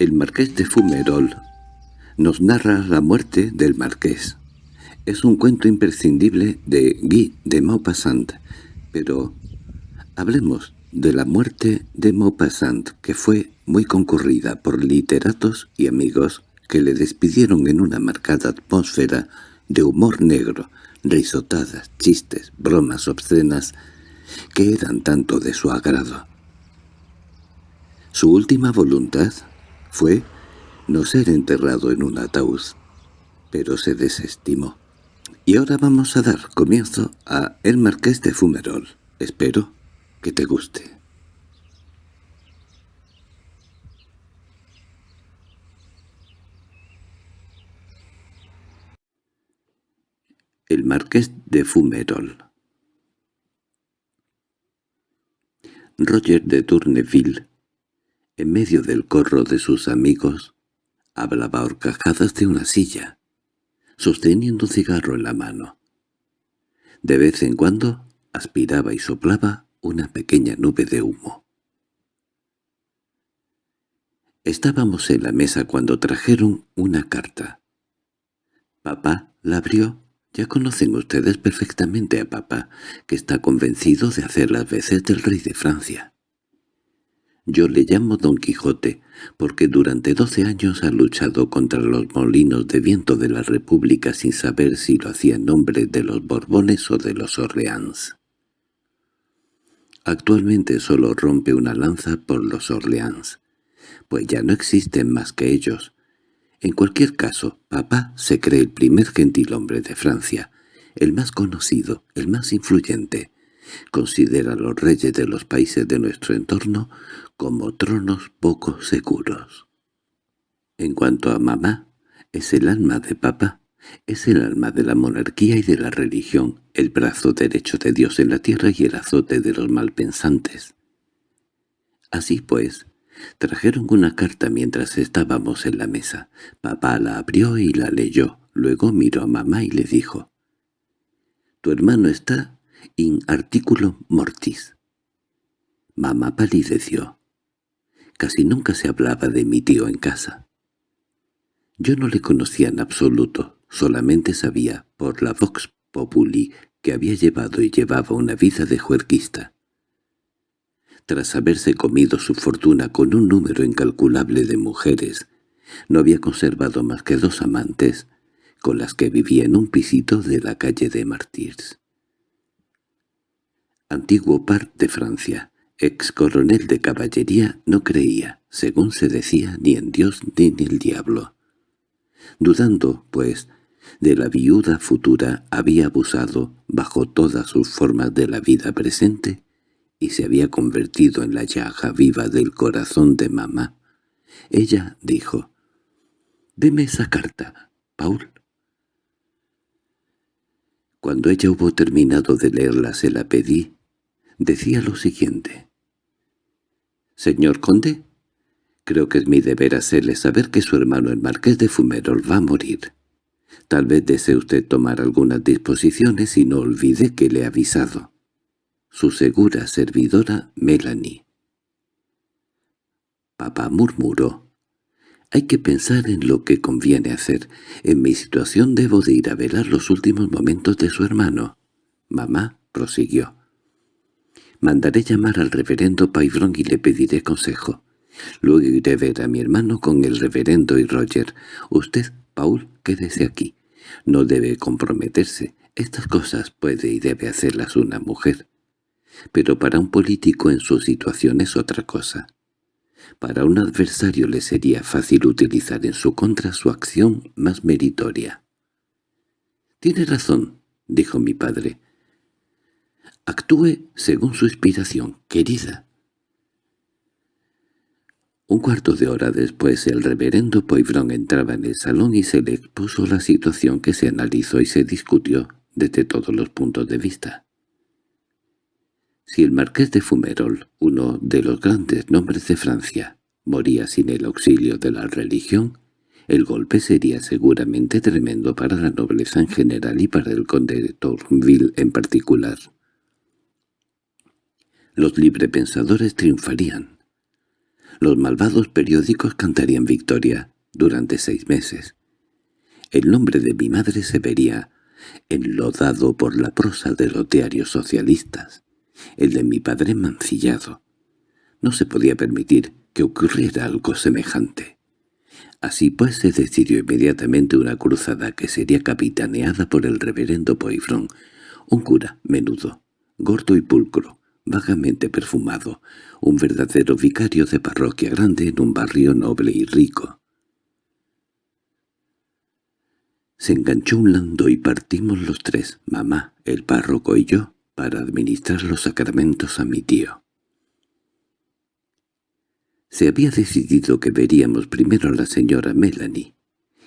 El marqués de Fumerol nos narra la muerte del marqués. Es un cuento imprescindible de Guy de Maupassant, pero hablemos de la muerte de Maupassant, que fue muy concurrida por literatos y amigos que le despidieron en una marcada atmósfera de humor negro, risotadas, chistes, bromas obscenas, que eran tanto de su agrado. Su última voluntad fue no ser enterrado en un ataúd, pero se desestimó. Y ahora vamos a dar comienzo a El Marqués de Fumerol. Espero que te guste. El Marqués de Fumerol Roger de Tourneville en medio del corro de sus amigos, hablaba horcajadas de una silla, sosteniendo un cigarro en la mano. De vez en cuando aspiraba y soplaba una pequeña nube de humo. Estábamos en la mesa cuando trajeron una carta. Papá la abrió. Ya conocen ustedes perfectamente a papá, que está convencido de hacer las veces del rey de Francia. Yo le llamo Don Quijote, porque durante doce años ha luchado contra los molinos de viento de la República sin saber si lo hacía en nombre de los Borbones o de los Orleans. Actualmente solo rompe una lanza por los Orleans, pues ya no existen más que ellos. En cualquier caso, papá se cree el primer gentilhombre de Francia, el más conocido, el más influyente. Considera a los reyes de los países de nuestro entorno como tronos poco seguros. En cuanto a mamá, es el alma de papá, es el alma de la monarquía y de la religión, el brazo derecho de Dios en la tierra y el azote de los malpensantes. Así pues, trajeron una carta mientras estábamos en la mesa. Papá la abrió y la leyó, luego miró a mamá y le dijo, «Tu hermano está in articulo mortis». Mamá palideció. Casi nunca se hablaba de mi tío en casa. Yo no le conocía en absoluto, solamente sabía, por la vox populi, que había llevado y llevaba una vida de juerguista. Tras haberse comido su fortuna con un número incalculable de mujeres, no había conservado más que dos amantes, con las que vivía en un pisito de la calle de Martyrs. Antiguo par de Francia, ex coronel de caballería, no creía, según se decía, ni en Dios ni en el diablo. Dudando, pues, de la viuda futura, había abusado, bajo todas sus formas de la vida presente, y se había convertido en la llaga viva del corazón de mamá. Ella dijo, «Deme esa carta, Paul». Cuando ella hubo terminado de leerla se la pedí, decía lo siguiente. «Señor conde, creo que es mi deber hacerle saber que su hermano el marqués de Fumerol va a morir. Tal vez desee usted tomar algunas disposiciones y no olvide que le he avisado. Su segura servidora Melanie». Papá murmuró. «Hay que pensar en lo que conviene hacer. En mi situación debo de ir a velar los últimos momentos de su hermano». Mamá prosiguió. Mandaré llamar al reverendo Paivron y le pediré consejo. Luego iré a ver a mi hermano con el reverendo y Roger. Usted, Paul, quédese aquí. No debe comprometerse. Estas cosas puede y debe hacerlas una mujer. Pero para un político en su situación es otra cosa. Para un adversario le sería fácil utilizar en su contra su acción más meritoria. «Tiene razón», dijo mi padre. Actúe según su inspiración, querida. Un cuarto de hora después el reverendo Poivron entraba en el salón y se le expuso la situación que se analizó y se discutió desde todos los puntos de vista. Si el marqués de Fumerol, uno de los grandes nombres de Francia, moría sin el auxilio de la religión, el golpe sería seguramente tremendo para la nobleza en general y para el conde de Tourneville en particular. Los librepensadores triunfarían. Los malvados periódicos cantarían victoria durante seis meses. El nombre de mi madre se vería enlodado por la prosa de los diarios socialistas, el de mi padre mancillado. No se podía permitir que ocurriera algo semejante. Así pues se decidió inmediatamente una cruzada que sería capitaneada por el reverendo Poifrón, un cura menudo, gordo y pulcro, vagamente perfumado, un verdadero vicario de parroquia grande en un barrio noble y rico. Se enganchó un lando y partimos los tres, mamá, el párroco y yo, para administrar los sacramentos a mi tío. Se había decidido que veríamos primero a la señora Melanie,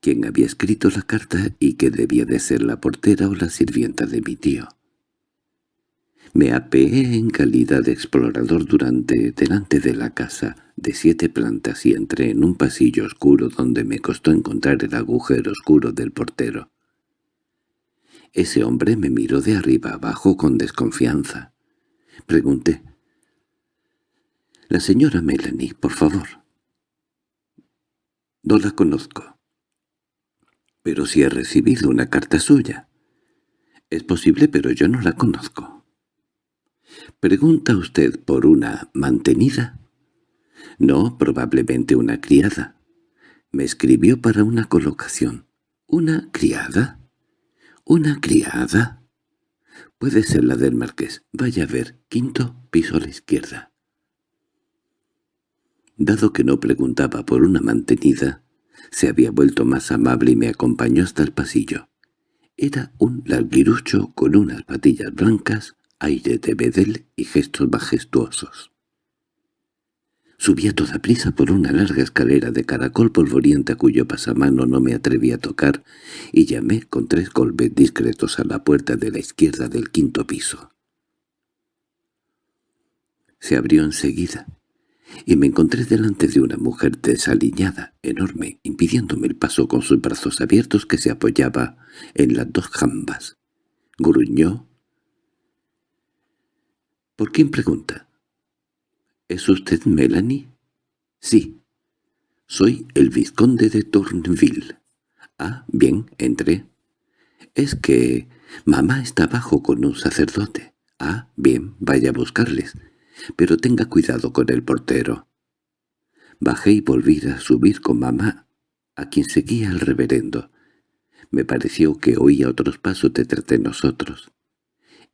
quien había escrito la carta y que debía de ser la portera o la sirvienta de mi tío. Me apeé en calidad de explorador durante delante de la casa de siete plantas y entré en un pasillo oscuro donde me costó encontrar el agujero oscuro del portero. Ese hombre me miró de arriba abajo con desconfianza. Pregunté, la señora Melanie, por favor. No la conozco. Pero si he recibido una carta suya. Es posible, pero yo no la conozco. ¿Pregunta usted por una mantenida? No, probablemente una criada. Me escribió para una colocación. ¿Una criada? ¿Una criada? Puede ser la del marqués. Vaya a ver, quinto piso a la izquierda. Dado que no preguntaba por una mantenida, se había vuelto más amable y me acompañó hasta el pasillo. Era un larguirucho con unas patillas blancas, aire de bedel y gestos majestuosos. Subía toda prisa por una larga escalera de caracol polvorienta cuyo pasamano no me atreví a tocar y llamé con tres golpes discretos a la puerta de la izquierda del quinto piso. Se abrió enseguida y me encontré delante de una mujer desaliñada, enorme, impidiéndome el paso con sus brazos abiertos que se apoyaba en las dos jambas. Gruñó. —¿Por quién pregunta? —¿Es usted Melanie? —Sí. Soy el vizconde de Tourneville. —Ah, bien, entré. —Es que mamá está abajo con un sacerdote. —Ah, bien, vaya a buscarles pero tenga cuidado con el portero. Bajé y volví a subir con mamá, a quien seguía el reverendo. Me pareció que oía otros pasos detrás de nosotros.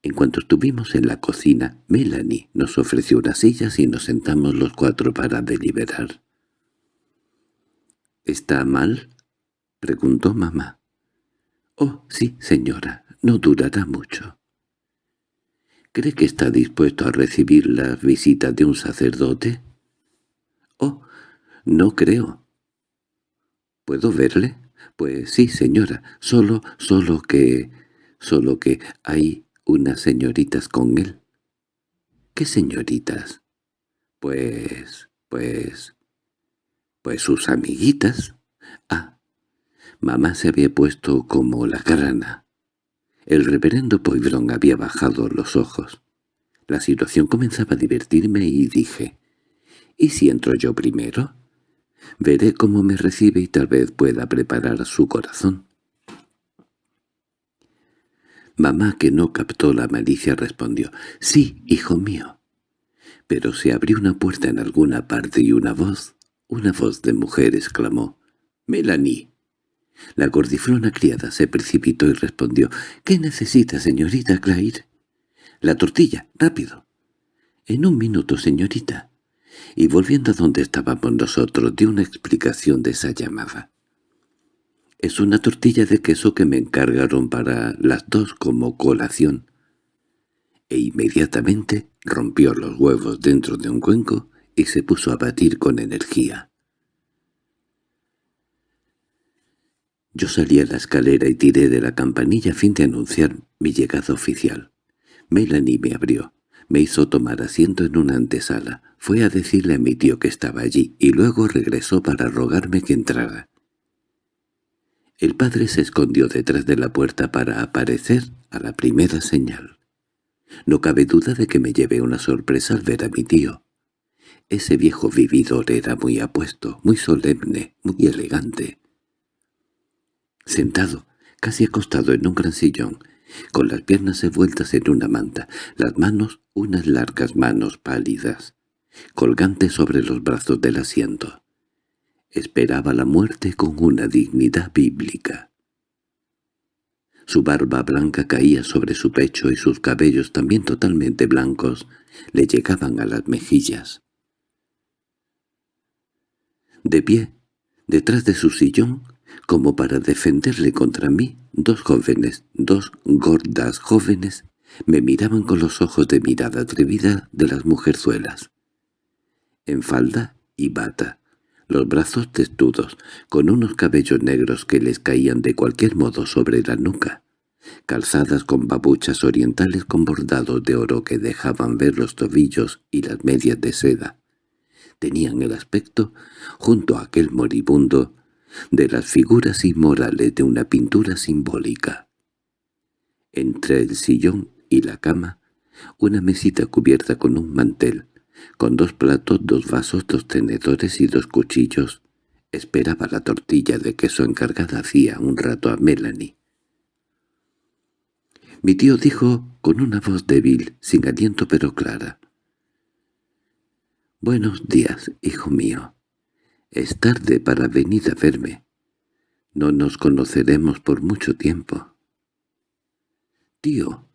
En cuanto estuvimos en la cocina, Melanie nos ofreció unas sillas y nos sentamos los cuatro para deliberar. —¿Está mal? —preguntó mamá. —Oh, sí, señora, no durará mucho. ¿Cree que está dispuesto a recibir la visita de un sacerdote? —Oh, no creo. —¿Puedo verle? —Pues sí, señora. Solo, solo que... solo que hay unas señoritas con él. —¿Qué señoritas? —Pues... pues... pues sus amiguitas. Ah, mamá se había puesto como la grana. El reverendo Poivron había bajado los ojos. La situación comenzaba a divertirme y dije, ¿y si entro yo primero? Veré cómo me recibe y tal vez pueda preparar su corazón. Mamá, que no captó la malicia, respondió, «Sí, hijo mío». Pero se abrió una puerta en alguna parte y una voz, una voz de mujer exclamó, «¡Melanie!» La gordiflona criada se precipitó y respondió, «¿Qué necesita, señorita Claire?» «La tortilla, rápido». «En un minuto, señorita». Y volviendo a donde estábamos nosotros, dio una explicación de esa llamada. «Es una tortilla de queso que me encargaron para las dos como colación». E inmediatamente rompió los huevos dentro de un cuenco y se puso a batir con energía. Yo salí a la escalera y tiré de la campanilla a fin de anunciar mi llegada oficial. Melanie me abrió. Me hizo tomar asiento en una antesala. Fue a decirle a mi tío que estaba allí, y luego regresó para rogarme que entrara. El padre se escondió detrás de la puerta para aparecer a la primera señal. No cabe duda de que me llevé una sorpresa al ver a mi tío. Ese viejo vividor era muy apuesto, muy solemne, muy elegante. Sentado, casi acostado en un gran sillón, con las piernas envueltas en una manta, las manos, unas largas manos pálidas, colgantes sobre los brazos del asiento. Esperaba la muerte con una dignidad bíblica. Su barba blanca caía sobre su pecho y sus cabellos también totalmente blancos le llegaban a las mejillas. De pie, detrás de su sillón, como para defenderle contra mí, dos jóvenes, dos gordas jóvenes, me miraban con los ojos de mirada atrevida de las mujerzuelas. En falda y bata, los brazos testudos, con unos cabellos negros que les caían de cualquier modo sobre la nuca, calzadas con babuchas orientales con bordados de oro que dejaban ver los tobillos y las medias de seda. Tenían el aspecto, junto a aquel moribundo, de las figuras inmorales de una pintura simbólica. Entre el sillón y la cama, una mesita cubierta con un mantel, con dos platos, dos vasos, dos tenedores y dos cuchillos, esperaba la tortilla de queso encargada hacía un rato a Melanie. Mi tío dijo con una voz débil, sin aliento pero clara. «Buenos días, hijo mío. Es tarde para venir a verme. No nos conoceremos por mucho tiempo. —Tío,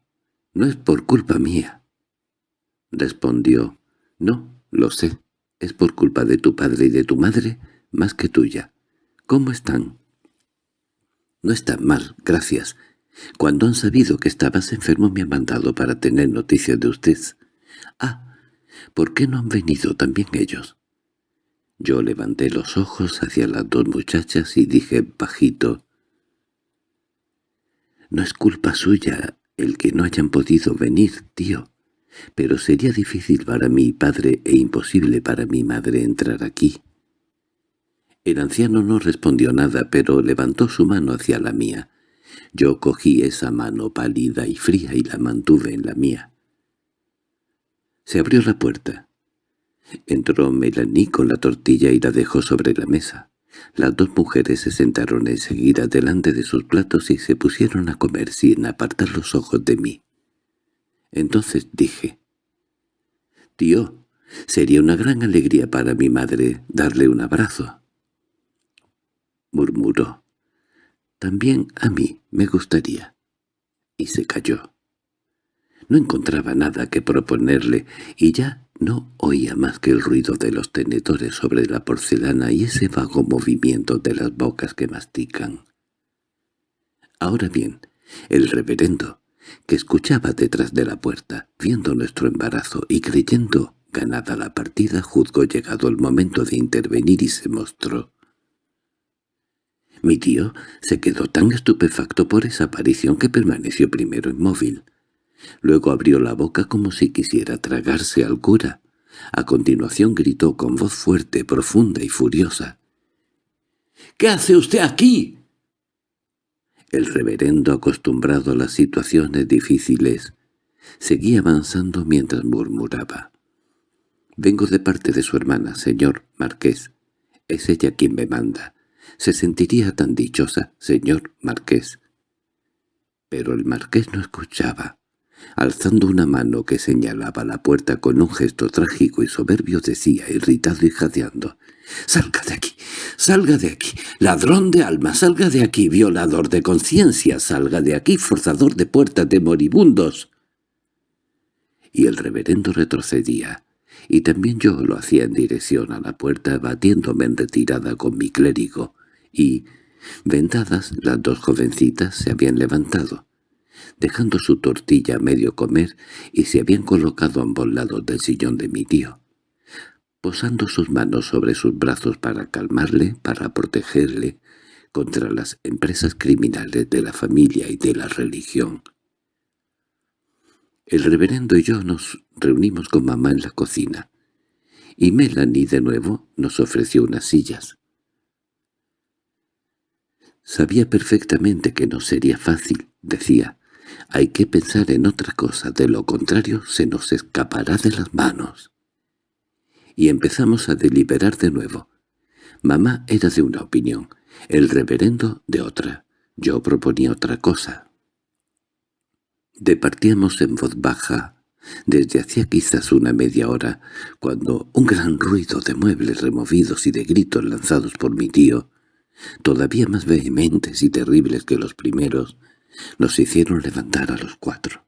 no es por culpa mía. Respondió, —No, lo sé. Es por culpa de tu padre y de tu madre, más que tuya. ¿Cómo están? —No están mal, gracias. Cuando han sabido que estabas enfermo me han mandado para tener noticias de usted. —Ah, ¿por qué no han venido también ellos? Yo levanté los ojos hacia las dos muchachas y dije bajito, «No es culpa suya el que no hayan podido venir, tío, pero sería difícil para mi padre e imposible para mi madre entrar aquí». El anciano no respondió nada, pero levantó su mano hacia la mía. Yo cogí esa mano pálida y fría y la mantuve en la mía. Se abrió la puerta. Entró Melanie con la tortilla y la dejó sobre la mesa. Las dos mujeres se sentaron enseguida delante de sus platos y se pusieron a comer sin apartar los ojos de mí. Entonces dije, «Tío, sería una gran alegría para mi madre darle un abrazo». Murmuró, «También a mí me gustaría». Y se calló. No encontraba nada que proponerle, y ya no oía más que el ruido de los tenedores sobre la porcelana y ese vago movimiento de las bocas que mastican. Ahora bien, el reverendo, que escuchaba detrás de la puerta, viendo nuestro embarazo y creyendo ganada la partida, juzgó llegado el momento de intervenir y se mostró. Mi tío se quedó tan estupefacto por esa aparición que permaneció primero inmóvil. Luego abrió la boca como si quisiera tragarse al cura. A continuación gritó con voz fuerte, profunda y furiosa. —¿Qué hace usted aquí? El reverendo, acostumbrado a las situaciones difíciles, seguía avanzando mientras murmuraba. «Vengo de parte de su hermana, señor marqués. Es ella quien me manda. Se sentiría tan dichosa, señor marqués». Pero el marqués no escuchaba. Alzando una mano que señalaba la puerta con un gesto trágico y soberbio decía, irritado y jadeando, «¡Salga de aquí! ¡Salga de aquí! ¡Ladrón de alma! ¡Salga de aquí! ¡Violador de conciencia! ¡Salga de aquí! ¡Forzador de puertas de moribundos!» Y el reverendo retrocedía, y también yo lo hacía en dirección a la puerta batiéndome en retirada con mi clérigo, y, vendadas, las dos jovencitas se habían levantado dejando su tortilla a medio comer, y se habían colocado a ambos lados del sillón de mi tío, posando sus manos sobre sus brazos para calmarle, para protegerle contra las empresas criminales de la familia y de la religión. El reverendo y yo nos reunimos con mamá en la cocina, y Melanie de nuevo nos ofreció unas sillas. Sabía perfectamente que no sería fácil, decía, hay que pensar en otra cosa, de lo contrario se nos escapará de las manos. y empezamos a deliberar de nuevo. Mamá era de una opinión, el reverendo de otra. Yo proponía otra cosa. Departíamos en voz baja desde hacía quizás una media hora, cuando un gran ruido de muebles removidos y de gritos lanzados por mi tío, todavía más vehementes y terribles que los primeros, nos hicieron levantar a los cuatro.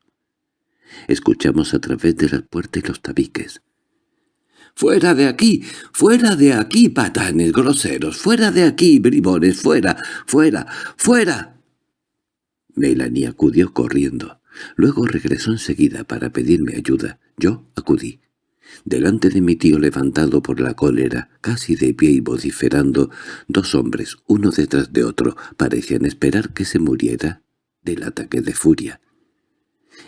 Escuchamos a través de la puerta y los tabiques. «¡Fuera de aquí! ¡Fuera de aquí, patanes groseros! ¡Fuera de aquí, bribones! ¡Fuera! ¡Fuera! ¡Fuera!» Melanie acudió corriendo. Luego regresó enseguida para pedirme ayuda. Yo acudí. Delante de mi tío levantado por la cólera, casi de pie y vociferando, dos hombres, uno detrás de otro, parecían esperar que se muriera del ataque de furia.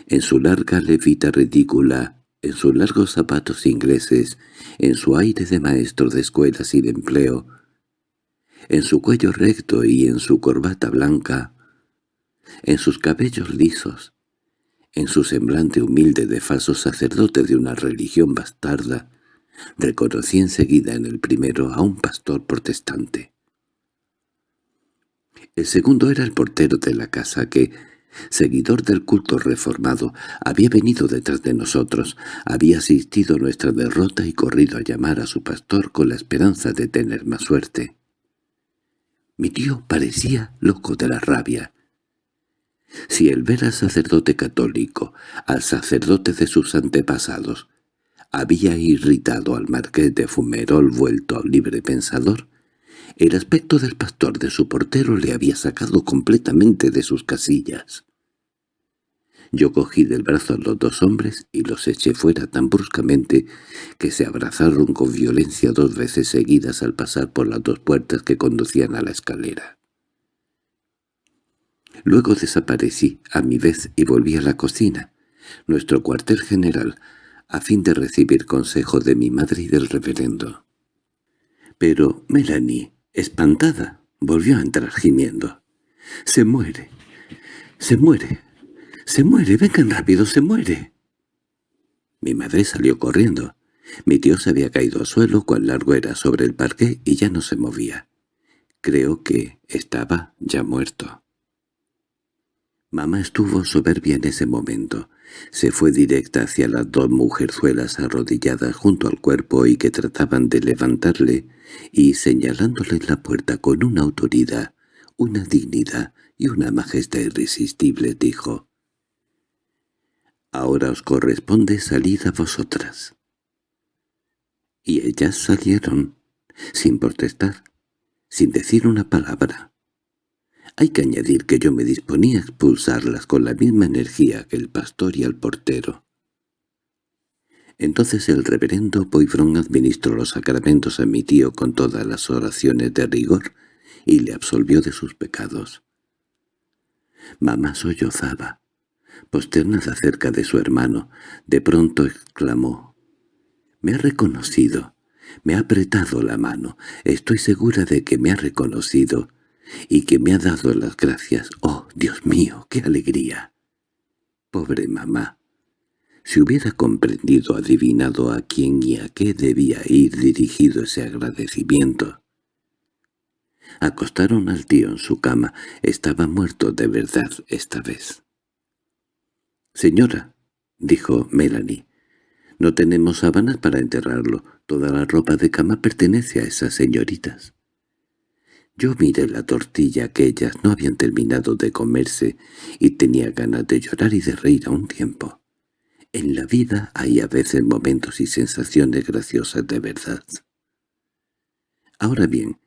En su larga levita ridícula, en sus largos zapatos ingleses, en su aire de maestro de escuela sin empleo, en su cuello recto y en su corbata blanca, en sus cabellos lisos, en su semblante humilde de falso sacerdote de una religión bastarda, reconocí enseguida en el primero a un pastor protestante. El segundo era el portero de la casa que, seguidor del culto reformado, había venido detrás de nosotros, había asistido a nuestra derrota y corrido a llamar a su pastor con la esperanza de tener más suerte. Mi tío parecía loco de la rabia. Si el ver al sacerdote católico, al sacerdote de sus antepasados, había irritado al marqués de Fumerol vuelto libre pensador, el aspecto del pastor de su portero le había sacado completamente de sus casillas. Yo cogí del brazo a los dos hombres y los eché fuera tan bruscamente que se abrazaron con violencia dos veces seguidas al pasar por las dos puertas que conducían a la escalera. Luego desaparecí a mi vez y volví a la cocina, nuestro cuartel general, a fin de recibir consejo de mi madre y del reverendo. Pero Melanie, espantada, volvió a entrar gimiendo. «¡Se muere! ¡Se muere! ¡Se muere! ¡Vengan rápido! ¡Se muere!» Mi madre salió corriendo. Mi tío se había caído al suelo cuán largo era sobre el parque y ya no se movía. Creo que estaba ya muerto. Mamá estuvo soberbia en ese momento. Se fue directa hacia las dos mujerzuelas arrodilladas junto al cuerpo y que trataban de levantarle, y señalándole la puerta con una autoridad, una dignidad y una majestad irresistible, dijo, «Ahora os corresponde salir a vosotras». Y ellas salieron, sin protestar, sin decir una palabra. Hay que añadir que yo me disponía a expulsarlas con la misma energía que el pastor y el portero. Entonces el reverendo Poivron administró los sacramentos a mi tío con todas las oraciones de rigor y le absolvió de sus pecados. Mamá sollozaba, posternada cerca de su hermano. De pronto exclamó, «Me ha reconocido, me ha apretado la mano, estoy segura de que me ha reconocido» y que me ha dado las gracias. ¡Oh, Dios mío, qué alegría! Pobre mamá. Si hubiera comprendido, adivinado a quién y a qué debía ir dirigido ese agradecimiento. Acostaron al tío en su cama. Estaba muerto de verdad esta vez. «Señora», dijo Melanie, «no tenemos sábanas para enterrarlo. Toda la ropa de cama pertenece a esas señoritas». Yo miré la tortilla que ellas no habían terminado de comerse y tenía ganas de llorar y de reír a un tiempo. En la vida hay a veces momentos y sensaciones graciosas de verdad. Ahora bien,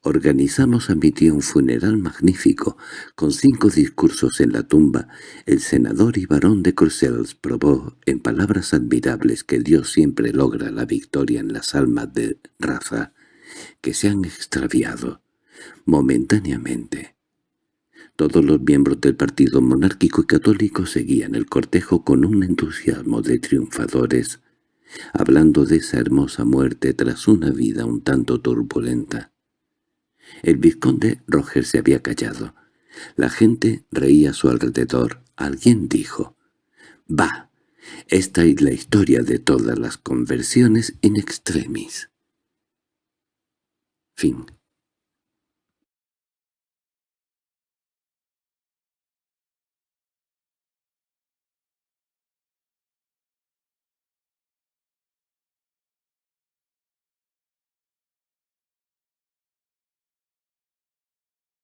organizamos a mi tío un funeral magnífico, con cinco discursos en la tumba. El senador y barón de Corsels probó, en palabras admirables, que Dios siempre logra la victoria en las almas de raza, que se han extraviado momentáneamente. Todos los miembros del partido monárquico y católico seguían el cortejo con un entusiasmo de triunfadores, hablando de esa hermosa muerte tras una vida un tanto turbulenta. El vizconde Roger se había callado. La gente reía a su alrededor. Alguien dijo, «¡Va! Esta es la historia de todas las conversiones in extremis. Fin